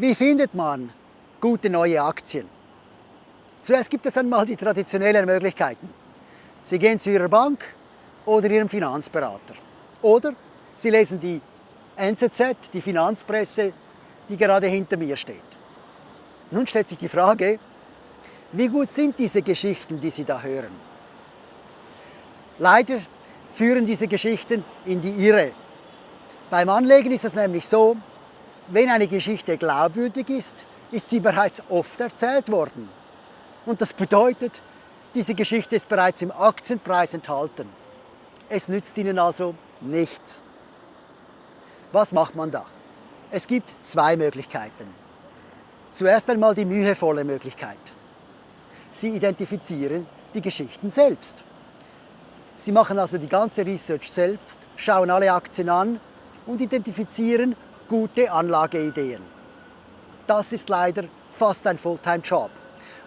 Wie findet man gute neue Aktien? Zuerst gibt es einmal die traditionellen Möglichkeiten. Sie gehen zu Ihrer Bank oder Ihrem Finanzberater. Oder Sie lesen die NZZ, die Finanzpresse, die gerade hinter mir steht. Nun stellt sich die Frage, wie gut sind diese Geschichten, die Sie da hören? Leider führen diese Geschichten in die Irre. Beim Anlegen ist es nämlich so, wenn eine Geschichte glaubwürdig ist, ist sie bereits oft erzählt worden. Und das bedeutet, diese Geschichte ist bereits im Aktienpreis enthalten. Es nützt Ihnen also nichts. Was macht man da? Es gibt zwei Möglichkeiten. Zuerst einmal die mühevolle Möglichkeit. Sie identifizieren die Geschichten selbst. Sie machen also die ganze Research selbst, schauen alle Aktien an und identifizieren gute Anlageideen. Das ist leider fast ein Fulltime-Job.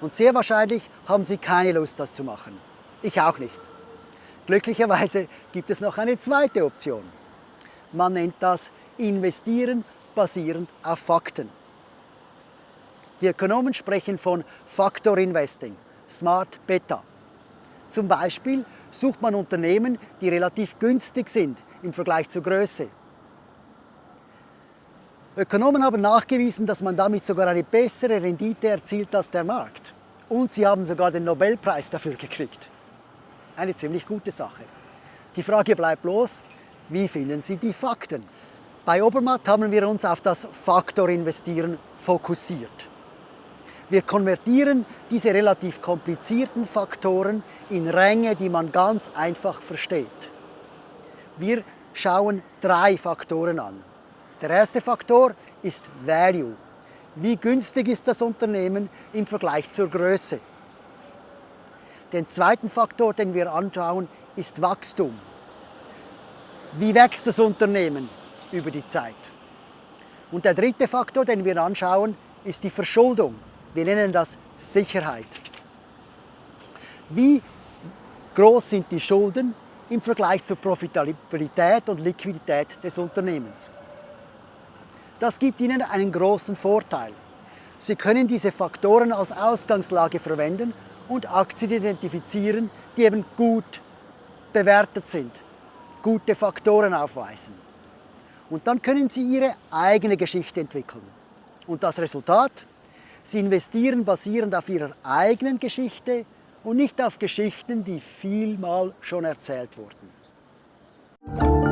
Und sehr wahrscheinlich haben Sie keine Lust, das zu machen. Ich auch nicht. Glücklicherweise gibt es noch eine zweite Option. Man nennt das Investieren basierend auf Fakten. Die Ökonomen sprechen von Factor Investing, Smart Beta. Zum Beispiel sucht man Unternehmen, die relativ günstig sind im Vergleich zur Größe. Ökonomen haben nachgewiesen, dass man damit sogar eine bessere Rendite erzielt als der Markt. Und sie haben sogar den Nobelpreis dafür gekriegt. Eine ziemlich gute Sache. Die Frage bleibt bloß, wie finden Sie die Fakten? Bei Obermatt haben wir uns auf das Faktorinvestieren fokussiert. Wir konvertieren diese relativ komplizierten Faktoren in Ränge, die man ganz einfach versteht. Wir schauen drei Faktoren an. Der erste Faktor ist Value. Wie günstig ist das Unternehmen im Vergleich zur Größe? Den zweiten Faktor, den wir anschauen, ist Wachstum. Wie wächst das Unternehmen über die Zeit? Und der dritte Faktor, den wir anschauen, ist die Verschuldung. Wir nennen das Sicherheit. Wie groß sind die Schulden im Vergleich zur Profitabilität und Liquidität des Unternehmens? Das gibt Ihnen einen großen Vorteil. Sie können diese Faktoren als Ausgangslage verwenden und Aktien identifizieren, die eben gut bewertet sind, gute Faktoren aufweisen. Und dann können Sie Ihre eigene Geschichte entwickeln. Und das Resultat? Sie investieren basierend auf Ihrer eigenen Geschichte und nicht auf Geschichten, die vielmal schon erzählt wurden.